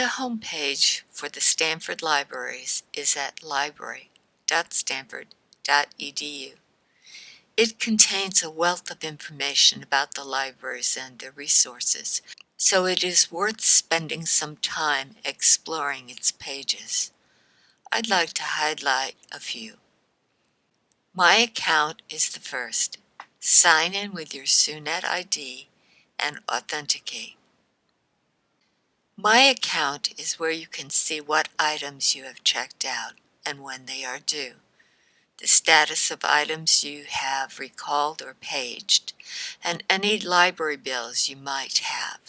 The homepage for the Stanford Libraries is at library.stanford.edu. It contains a wealth of information about the libraries and their resources, so it is worth spending some time exploring its pages. I'd like to highlight a few. My account is the first. Sign in with your SUNET ID and authenticate. My account is where you can see what items you have checked out and when they are due, the status of items you have recalled or paged, and any library bills you might have.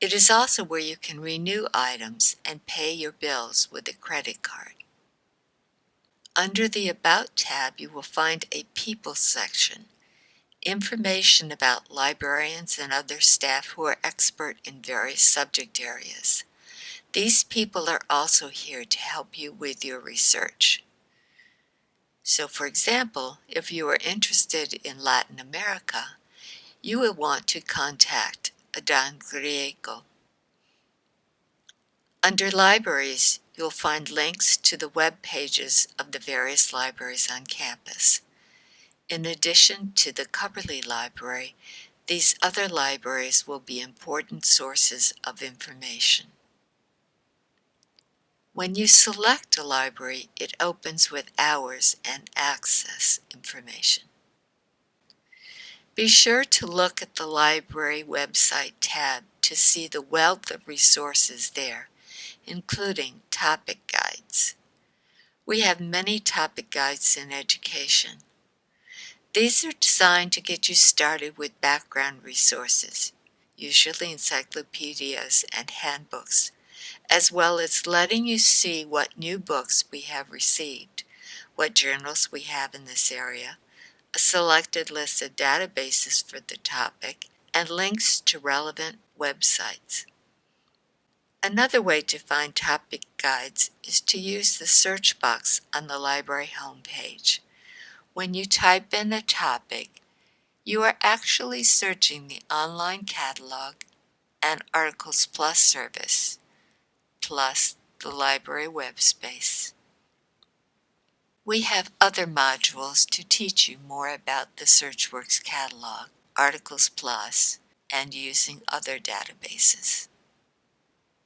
It is also where you can renew items and pay your bills with a credit card. Under the About tab, you will find a People section, information about librarians and other staff who are expert in various subject areas. These people are also here to help you with your research. So for example, if you are interested in Latin America, you will want to contact Adan Griego. Under Libraries, you'll find links to the web pages of the various libraries on campus. In addition to the Cubberley Library, these other libraries will be important sources of information. When you select a library, it opens with hours and access information. Be sure to look at the Library website tab to see the wealth of resources there, including topic guides. We have many topic guides in education. These are designed to get you started with background resources, usually encyclopedias and handbooks, as well as letting you see what new books we have received, what journals we have in this area, a selected list of databases for the topic, and links to relevant websites. Another way to find topic guides is to use the search box on the library homepage. When you type in a topic, you are actually searching the online catalog and Articles Plus service, plus the library web space. We have other modules to teach you more about the SearchWorks catalog, Articles Plus, and using other databases.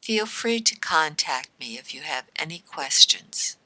Feel free to contact me if you have any questions.